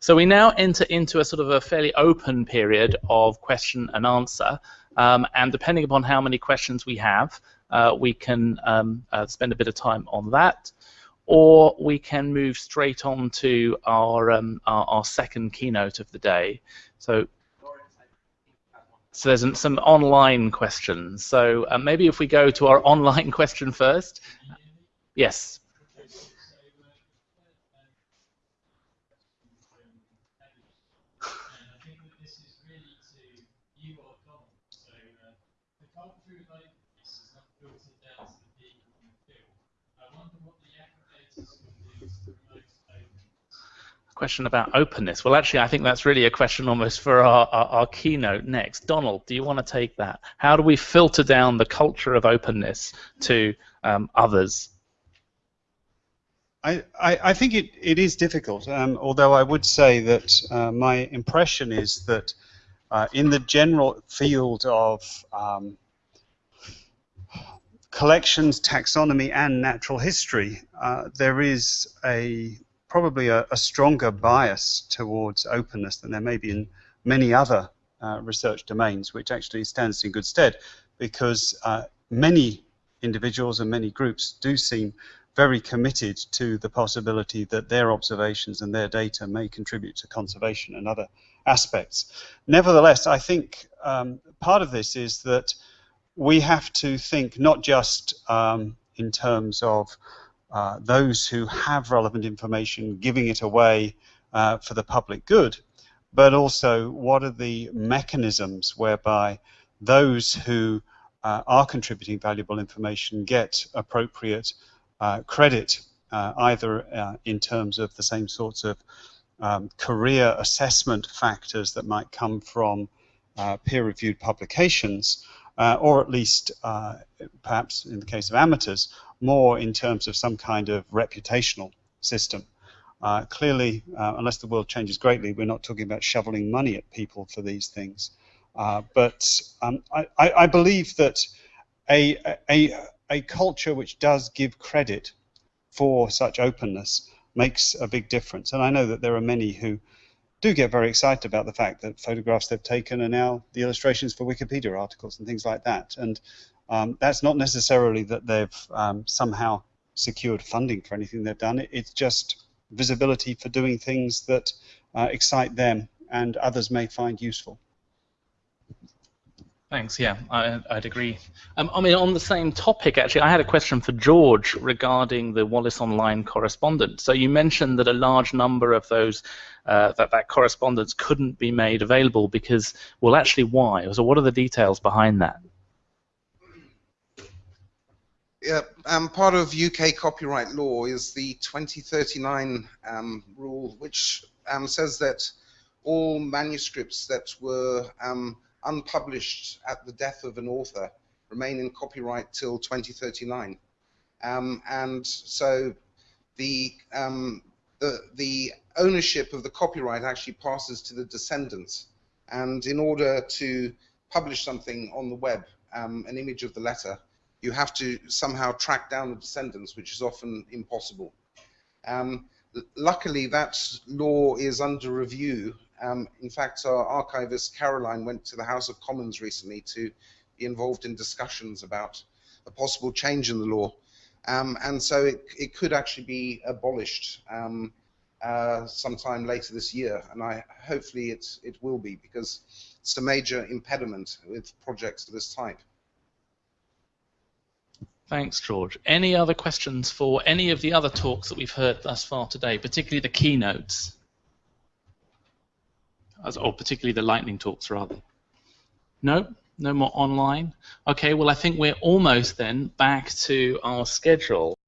So we now enter into a sort of a fairly open period of question and answer, um, and depending upon how many questions we have, uh, we can um, uh, spend a bit of time on that, or we can move straight on to our, um, our, our second keynote of the day. So so there's some online questions. So uh, maybe if we go to our online question first. Yes. Question about openness. Well, actually, I think that's really a question almost for our, our, our, keynote next. Donald, do you want to take that? How do we filter down the culture of openness to um, others? I, I, I, think it, it is difficult, um, although I would say that uh, my impression is that uh, in the general field of um, collections, taxonomy, and natural history, uh, there is a probably a, a, stronger bias towards openness than there may be in many other uh, research domains, which actually stands in good stead because uh, many individuals and many groups do seem very committed to the possibility that their observations and their data may contribute to conservation and other aspects. Nevertheless, I think um, part of this is that we have to think not just um, in terms of uh, those who have relevant information giving it away uh, for the public good, but also what are the mechanisms whereby those who uh, are contributing valuable information get appropriate uh, credit, uh, either in terms of the same sorts of um, career assessment factors that might come from peer-reviewed publications, or at least, perhaps in the case of amateurs, more in terms of some kind of reputational system. Uh, clearly, uh, unless the world changes greatly, we're not talking about shoveling money at people for these things. Uh, but um, I, I, believe that a, a, a culture which does give credit for such openness makes a big difference. And I know that there are many who do get very excited about the fact that photographs they've taken are now the illustrations for Wikipedia articles and things like that. And um, that's not necessarily that they've um, somehow secured funding for anything they've done. It's just visibility for doing things that uh, excite them and others may find useful. Thanks. Yeah, I, would agree. Um, I mean, on the same topic, actually, I had a question for George regarding the Wallace Online correspondence. So you mentioned that a large number of those uh, that that correspondence couldn't be made available because, well, actually, why? So what are the details behind that? Yeah, um, part of UK copyright law is the 2039 um, rule, which um, says that all manuscripts that were um, unpublished at the death of an author remain in copyright till 2039. Um, and so the, um, the, the ownership of the copyright actually passes to the descendants. And in order to publish something on the web, an image of the letter, you have to somehow track down the descendants, which is often impossible. Um, luckily, that law is under review. Um, in fact, our archivist Caroline went to the House of Commons recently to be involved in discussions about a possible change in the law. Um, and so it, it, could actually be abolished um, uh, sometime later this year. And I hopefully it, it will be because it's a major impediment with projects of this type. Thanks, George. Any other questions for any of the other talks that we've heard thus far today, particularly the keynotes? Or particularly the lightning talks, rather? No? No more online? Okay, well, I think we're almost then back to our schedule.